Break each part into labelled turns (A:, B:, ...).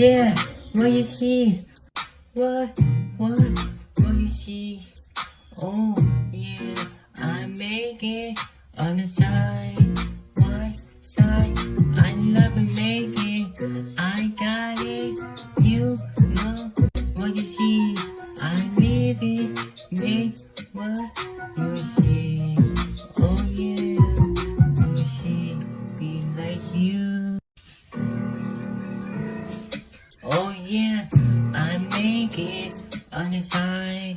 A: Yeah, what you see? What, what, what you see? Oh, yeah, I make it on the side, my side. I love making. make it, I got it. You know what you see? I live it, make what? Yeah, I make it on the side,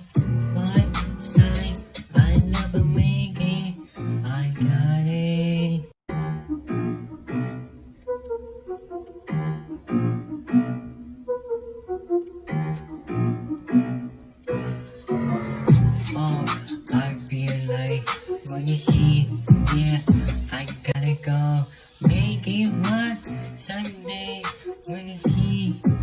A: one side. I never make it. I got it. Oh, I feel like when you see, yeah, I gotta go. Make it one Sunday when you see.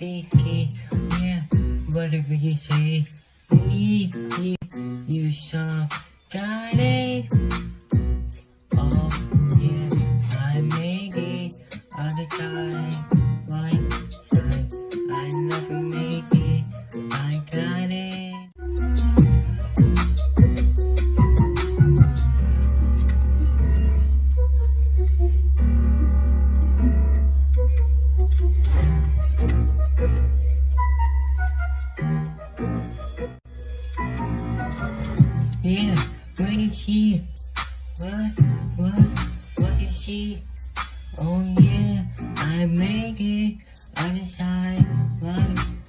A: It. Yeah, whatever you say, we, you, you saw, got it. Oh yeah, I make it all the time. She? What, what, what is she? Oh yeah, I make it the side, right